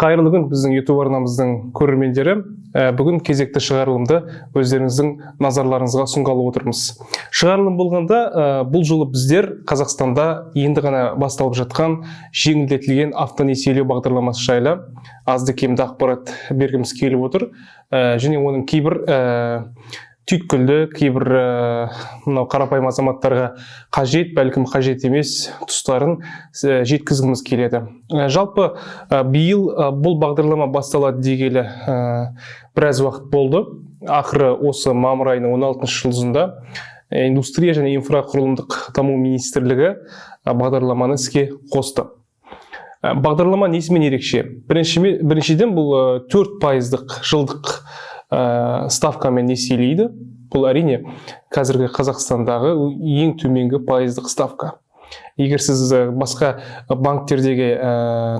қайырлы күн біздің ютуб арнамыздың көрермендері. Ә, бүгін кезекті шығарылымды өздеріңіздің назарларыңызға ұсынғалы отырмыз. Шығарылым болғанда ә, бұл жолы біздер қазақстанда енді ғана басталып жатқан жеңілдетілген автонесиелеу бағдарламасы жайлы азды кемді ақпарат бергіміз келіп отыр. Ә, және оның кейбір түйткілді кейбір ә, мынау қарапайым азаматтарға қажет бәлкім қажет емес тұстарын ә, жеткізгіміз келеді. Ә, жалпы биыл бұл бағдарлама басталады дегелі біраз уақыт болды. Ақыры осы мамыр айының 16 жұлдызында индустрия және инфрақұрылымдық даму министрлігі бағдарламаны іске қосты. Бағдарлама несімен ерекше? Бірінші, біріншіден бұл төрт пайыздық жылдық ә, ставкамен несиелейді бұл әрине қазіргі қазақстандағы ең төменгі пайыздық ставка. Егер сіз ә, басқа банктердегі ә,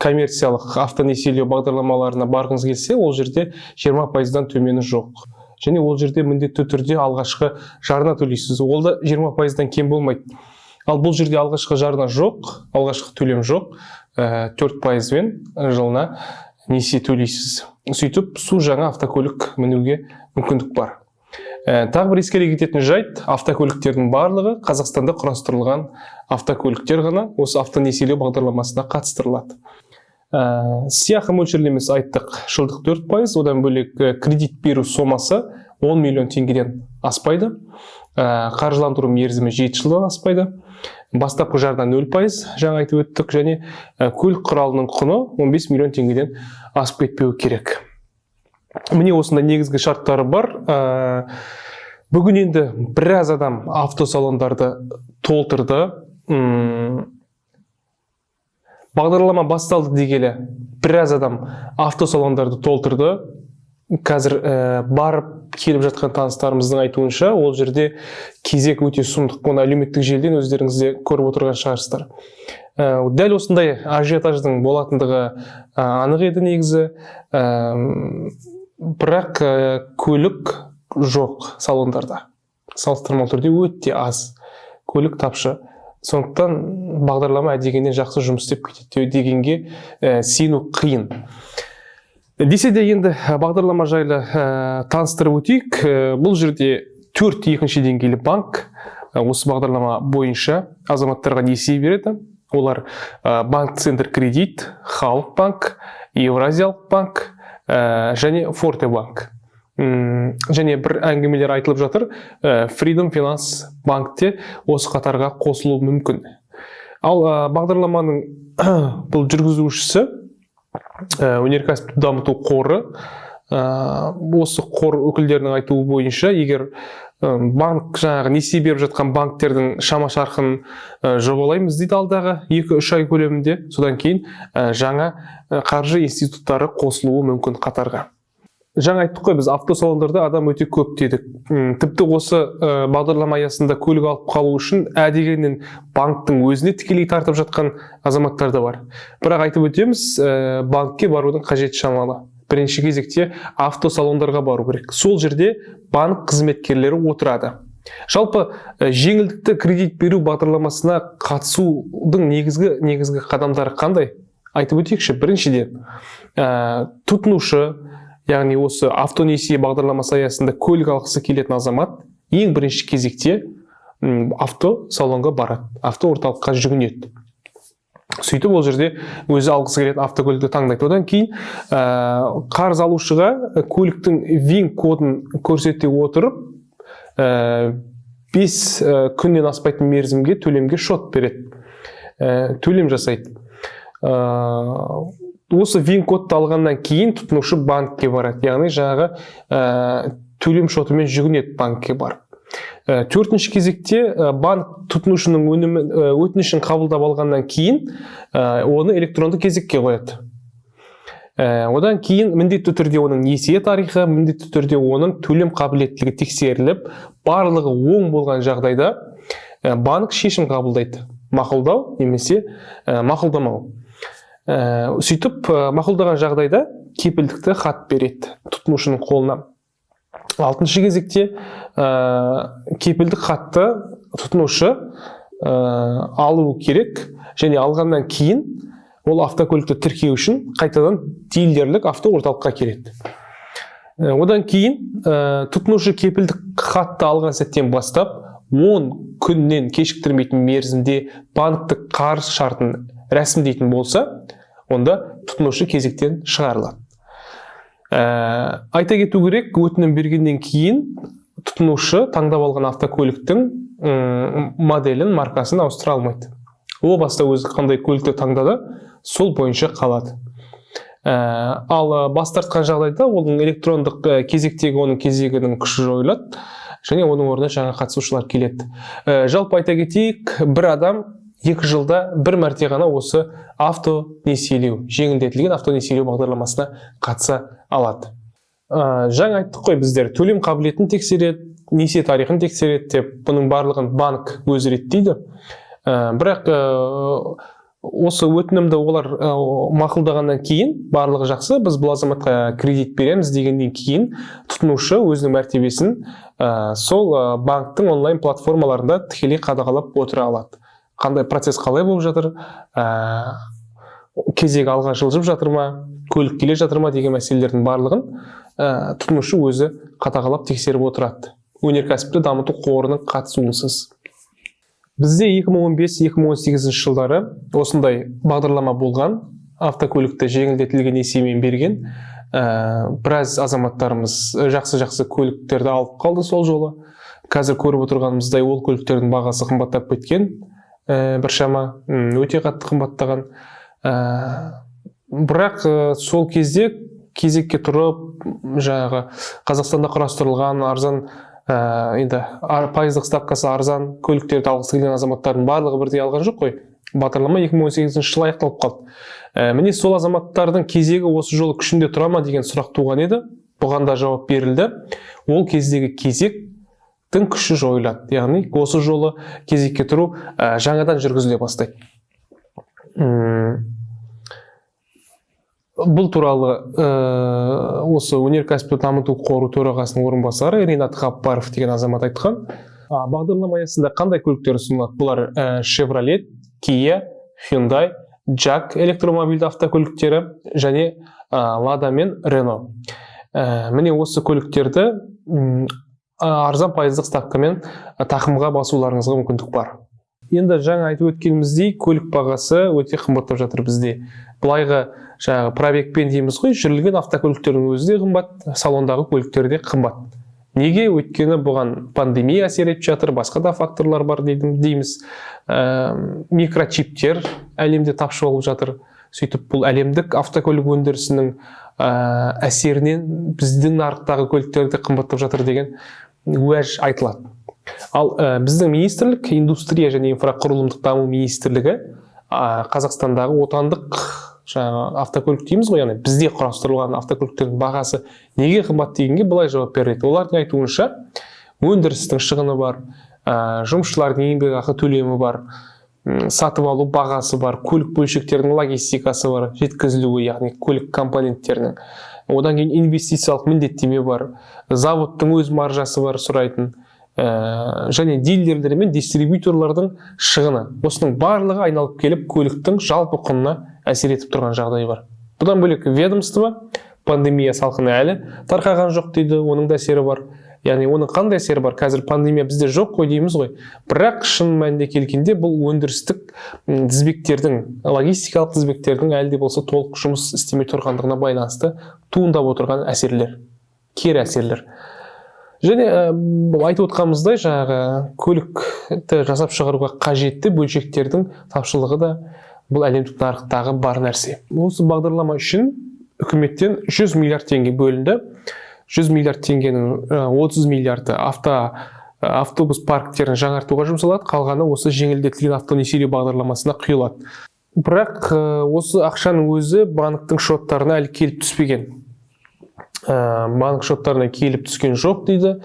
коммерциялық автонесиелеу бағдарламаларына барғыңыз келсе ол жерде 20 пайыздан төмені жоқ. Және ол жерде міндетті түрде алғашқы жарна төлейсіз. Ол да 20 пайыздан кем болмайды. Ал бұл жерде алғашқы жарна жоқ алғашқы төлем жоқ. Төрт пайызбен жылына несие төлейсіз. Сөйтіп су жаңа автокөлік мінуге мүмкіндік бар. Ә, тағы бір ескере кететін жайт автокөліктердің барлығы қазақстанда құрастырылған автокөліктер ғана осы автонесиелеу бағдарламасына қатыстырылады. Ә, сыйақы мөлшерлемесі айттық. Жылдық төрт пайыз одан бөлек кредит беру сомасы 10 миллион теңгеден аспайды. Ә, қаржыландыру мерзімі жеті жылдан аспайды. Бастапқы жарна нөл пайыз жаңа айтып өттік. Және көлік құралының құны 15 миллион теңгеден асып кетпеуі керек. Міне осындай негізгі шарттары бар. Ә, бүгін енді біраз адам автосалондарды толтырды. Бағдарлама басталды дегелі біраз адам автосалондарды толтырды. Қазір ә, барып келіп жатқан таныстарымыздың айтуынша ол жерде кезек өте сұмдық оны әлеуметтік желіден өздеріңіз де көріп отырған шығарсыздар. Ә, дәл осындай ажиотаждың болатындығы ә, анық еді негізі. Ә, бірақ ә, көлік жоқ салондарда. Салыстырмалы түрде өте аз көлік тапшы. Сондықтан бағдарлама дегеннен жақсы жұмыс істеп кетеді дегенге ә, сену қиын. Десе де енді бағдарлама жайлы ә, таныстырып өтейік. Ә, бұл жерде төрт екінші деңгейлі банк ә, осы бағдарлама бойынша азаматтарға несие береді. Олар банк центр кредит халық банк евразиялық банк және форте банк. Және бір әңгімелер айтылып жатыр. Ә, freedom finance банкте осы қатарға қосылуы мүмкін. Ал ә, бағдарламаның бұл жүргізушісі Э, өнеркәсіпті дамыту қоры. Э, осы қор өкілдерінің айтуы бойынша егер э, банк жаңағы несие беріп жатқан банктердің шама шарқын жобалаймыз дейді алдағы екі үш ай көлемінде. Содан кейін жаңа қаржы институттары қосылуы мүмкін қатарға жаңа айттық қой біз автосалондарда адам өте көп дедік тіпті осы ә, бағдарлама аясында көлік алып қалу үшін ә дегеннен банктың өзіне тікелей тартып жатқан азаматтар да бар. Бірақ айтып өтеміз ә, банкке барудың қажеті шамалы. Бірінші кезекте автосалондарға бару керек. Сол жерде банк қызметкерлері отырады. Жалпы ә, жеңілдікті кредит беру бағдарламасына қатысудың негізгі негізгі қадамдары қандай? Айтып өтейікші. Біріншіден ә, тұтынушы яғни осы автонесие бағдарламасы аясында көлік алғысы келетін азамат ең бірінші кезекте авто салонға барады авто орталыққа жүгінеді. Сөйтіп ол жерде өзі алғысы келетін автокөлікті таңдайды. Одан кейін ә, қарыз алушыға көліктің вин кодын көрсете отырып ә, бес ә, күннен аспайтын мерзімге төлемге шот береді. Ә, төлем жасайды. Осы вин кодты алғаннан кейін тұтынушы банкке барады. Яғни жаңағы ә, төлем шотымен жүгінеді банкке барып. Ә, төртінші кезекте ә, банк тұтынушының өнімі өтінішін қабылдап алғаннан кейін ә, оны электронды кезекке қояды. Ә, одан кейін міндетті түрде оның несие тарихы міндетті түрде оның төлем қабілеттілігі тексеріліп барлығы оң болған жағдайда банк шешім қабылдайды. Мақұлдау немесе мақұлдамау. Ә, сөйтіп ә, мақұлдаған жағдайда кепілдікті хат береді тұтынушының қолына алтыншы кезекте ә, кепілдік хатты тұтынушы ә, алу керек және алғаннан кейін ол автокөлікті тіркеу үшін қайтадан дилерлік автоорталыққа келеді. Одан кейін ә, тұтынушы кепілдік хатты алған сәттен бастап 10 күннен кешіктірмейтін мерзімде банктік қарыз шартын рәсімдейтін болса онда тұтынушы кезектен шығарылады. Ә, айта кету керек өтінім бергеннен кейін тұтынушы таңдап алған автокөліктің моделін маркасын ауыстыра алмайды. О баста өзі қандай көлікті таңдады сол бойынша қалады. Ә, ал ә, бас тартқан жағдайда оның электрондық ә, кезектегі оның кезегінің күші жойылады және оның орнына жаңа қатысушылар келеді. Ә, жалпы айта кетейік бір адам екі жылда бір мәрте ғана осы автонесиелеу жеңілдетілген автонесиелеу бағдарламасына қатыса алады. Ә, жаңа айттық қой біздер төлем қабілетін тексереді несие тарихын тексереді деп бұның барлығын банк өзі реттейді. Ә, бірақ ә, осы өтінімді олар ә, мақұлдағаннан кейін барлығы жақсы біз бұл азаматқа кредит береміз дегеннен кейін тұтынушы өзінің мәртебесін ә, сол банктың онлайн платформаларында тікелей қадағалап отыра алады. Қандай процесс қалай болып жатыр? Ә, кезек алға жылжып жатыр ма? Көлік келе жатыр ма деген мәселелердің барлығын ә, тұтынушы өзі қадағалап тексеріп отырады. Өнеркәсіпті дамыту қорының қатысуынсыз. Бізде 2015-2018 жылдары осындай бағдарлама болған. Автокөлікті жеңілдетілген несиемен берген. Ә, біраз азаматтарымыз жақсы жақсы көліктерді алып қалды сол жолы. Қазір көріп отырғанымыздай ол көліктердің бағасы қымбаттап кеткен. ә, біршама м, өте қатты қымбаттаған. Ә, бірақ ә, сол кезде кезекке тұрып жаңағы қазақстанда құрастырылған арзан ә, енді пайыздық ставкасы арзан көліктерді алғысы келген азаматтардың барлығы бірдей алған жоқ қой. Бағдарлама 2018 жылы аяқталып қалды. Ә, міне сол азаматтардың кезегі осы жолы күшінде тұра ма деген сұрақ туған еді. Бұған да жауап берілді. Ол кездегі кезектің күші жойылады яғни осы жолы кезекке тұру ә, жаңадан жүргізіле бастайды. Бұл туралы ә, осы өнеркәсіпті дамыту қоры төрағасының орынбасары ринат ғаппаров деген азамат айтқан. А, бағдарлама аясында қандай көліктер ұсынылады? Бұлар ә, kia hyundai jack электромобильді автокөліктері және ә, lada мен renault. Ә, міне осы көліктерді арзан пайыздық ставкамен тақымға басуларыңызға мүмкіндік бар. Енді жаңа айтып өткеніміздей көлік бағасы өте қымбаттап жатыр бізде. Былайғы жаңағы пробегпен дейміз ғой жүрілген автокөліктердің өзі де қымбат салондағы көліктер де қымбат. Неге? Өйткені бұған пандемия әсер етіп жатыр басқа да факторлар бар дейді- дейміз. Ә, микрочиптер әлемде тапшы болып жатыр. Сөйтіп бұл әлемдік автокөлік өндірісінің әсерінен біздің нарықтағы көліктер де қымбаттап жатыр деген уәж айтылады. Ал ә, біздің министрлік индустрия және инфрақұрылымдық даму министрлігі ә, қазақстандағы отандық жаңағы автокөлік дейміз ғой яғни бізде құрастырылған автокөліктердің бағасы неге қымбат дегенге былай жауап береді. Олардың айтуынша өндірістің шығыны бар ә, жұмысшылардың еңбекақы төлемі бар сатып алу бағасы бар көлік бөлшектерінің логистикасы бар жеткізілуі яғни көлік компоненттерінің. Одан кейін инвестициялық міндеттеме бар заводтың өз маржасы бар сұрайтын ә, және дилерлер мен дистрибьюторлардың шығыны. Осының барлығы айналып келіп көліктің жалпы құнына әсер етіп тұрған жағдай бар. Бұдан бөлек ведомство пандемия салқыны әлі тарқаған жоқ дейді оның да әсері бар. Яғни оның қандай әсері бар? Қазір пандемия бізде жоқ қой дейміз ғой. Бірақ шын мәнінде келгенде бұл өндірістік тізбектердің логистикалық тізбектердің әлі де болса толық жұмыс істемей тұрғандығына байланысты туындап отырған әсерлер кері әсерлер. Және ә, айтып отқанымыздай жаңағы көлікті жасап шығаруға қажетті бөлшектердің тапшылығы да бұл әлемдік нарықтағы бар нәрсе. Осы бағдарлама үшін үкіметтен 100 миллиард теңге бөлінді. 100 миллиард теңгенің 30 миллиарды авто автобус парктерін жаңартуға жұмсалады. Қалғаны осы жеңілдетілген автонесиелеу бағдарламасына құйылады. Бірақ осы ақшаның өзі банктің шоттарына әлі келіп түспеген. Банк шоттарына келіп түскен жоқ дейді.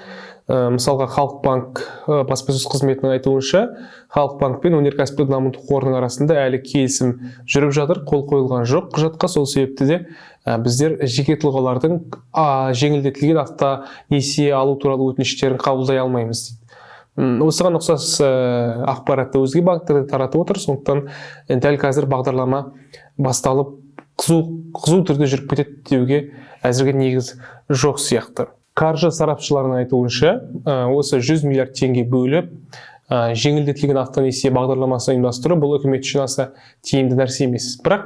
Ә, мысалға халық банк ә, баспасөз қызметінің айтуынша халық банк пен өнеркәсіпті дамыту қорының арасында әлі келісім жүріп жатыр қол қойылған жоқ. Құжатқа сол себепті де ә, біздер жеке тұлғалардың жеңілдетілген автонесие алу туралы өтініштерін қабылдай алмаймыз дейді. Осыған ұқсас ақпаратты өзге банктер де таратып отыр. Сондықтан дәл қазір бағдарлама басталып қызу қызу түрде жүріп кетеді деуге әзірге негіз жоқ сияқты. Қаржы сарапшыларының айтуынша осы 100 миллиард теңге бөліп жеңілдетілген автонесие бағдарламасын ұйымдастыру бұл үкімет үшін аса тиімді нәрсе емес. Бірақ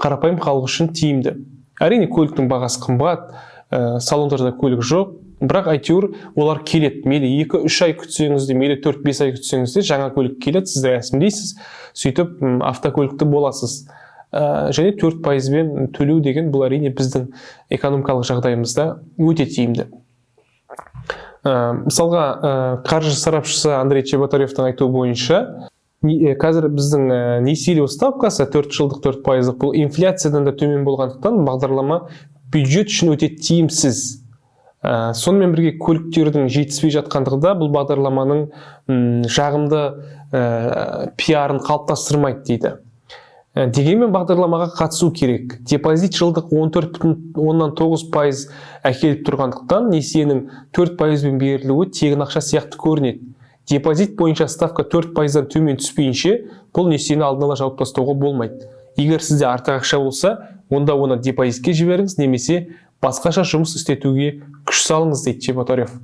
қарапайым халық үшін тиімді. Әрине көліктің бағасы қымбат ә, салондарда көлік жоқ. Бірақ әйтеуір олар келеді. Мейлі екі үш ай күтсеңіз де мейлі төрт бес ай күтсеңіз де жаңа көлік келеді сіз рәсімдейсіз. Сөйтіп автокөлікті боласыз. Ә, және төрт пайызбен төлеу деген бұл әрине біздің экономикалық жағдайымызда өте тиімді. Мысалға ә, қаржы сарапшысы андрей чеботаревтің айтуы бойынша е, қазір біздің ә, несиелеу ставкасы төрт жылдық төрт пайыздық. Бұл инфляциядан да төмен болғандықтан бағдарлама бюджет үшін өте тиімсіз. Ә, сонымен бірге көліктердің жетіспей жатқандығы да бұл бағдарламаның жағымды ә, пиарын қалыптастырмайды дейді. Дегенмен бағдарламаға қатысу керек. Депозит жылдық 14,9 пайыз әкеліп тұрғандықтан несиенің 4 пайызбен берілуі тегін ақша сияқты көрінеді. Депозит бойынша ставка 4 пайыздан төмен түспейінше бұл несиені алдын ала жауып тастауға болмайды. Егер сізде артық ақша болса онда оны депозитке жіберіңіз немесе басқаша жұмыс істетуге күш салыңыз дейді чеботарев.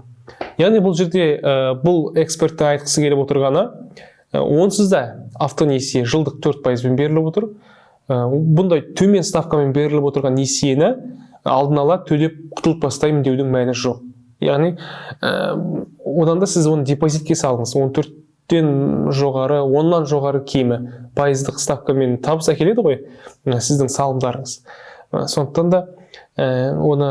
Яғни бұл жерде ә, бұл эксперттің айтқысы келіп отырғаны ә, онсыз да автонесие жылдық 4 пайызбен беріліп отыр. Ә, бұндай төмен ставкамен беріліп отырған несиені алдын ала төлеп құтылып тастаймын деудің мәні жоқ. Яғни ә, одан да сіз оны депозитке салыңыз. 14-тен жоғары оннан жоғары кемі пайыздық ставкамен табыс әкеледі ғой сіздің салымдарыңыз. Ә, сондықтан да оны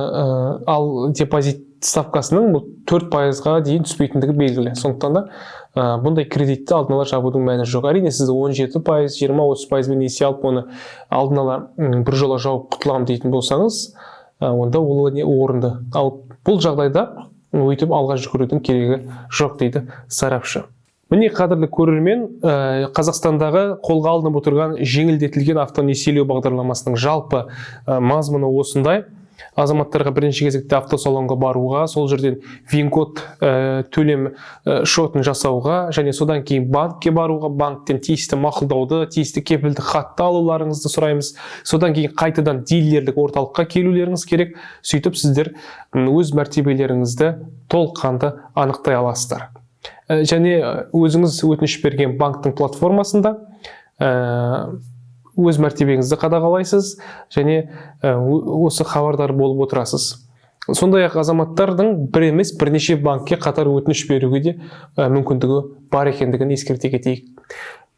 ал депозит ставкасының бұл төрт пайызға дейін түспейтіндігі белгілі. Сондықтан да ә, бұндай кредитті алдын ала жабудың мәні жоқ. Әрине сіз 17 пайыз жиырма отыз пайызбен несие алып оны алдын ала біржола жауып құтыламын дейтін болсаңыз ә, онда ол не орынды. Ал бұл жағдайда өйтіп алға жүгірудің керегі жоқ дейді сарапшы. Міне қадірлі көрермен ә, қазақстандағы қолға алынып отырған жеңілдетілген автонесиелеу бағдарламасының жалпы ә, мазмұны осындай. Азаматтарға бірінші кезекте автосалонға баруға сол жерден вин-код ә, төлем ә, шотын жасауға және содан кейін банкке баруға банктен тиісті мақұлдауды тиісті кепілдік хатты алуларыңызды сұраймыз. Содан кейін қайтадан дилерлік орталыққа келулеріңіз керек. Сөйтіп сіздер өз мәртебелеріңізді толыққанды анықтай аласыздар. Ә, және өзіңіз өтініш берген банктың платформасында өз мәртебеңізді қадағалайсыз және осы хабардар болып отырасыз. Сондай ақ азаматтардың бір емес бірнеше банкке қатар өтініш беруге де мүмкіндігі бар екендігін ескерте кетейік.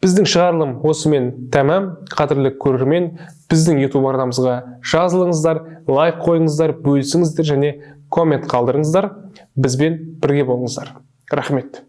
Біздің шығарылым осымен тәмам қадірлі көрермен біздің ютуб арнамызға жазылыңыздар лайк қойыңыздар бөлісіңіздер және коммент қалдырыңыздар. Бізбен бірге болыңыздар. Рахмет.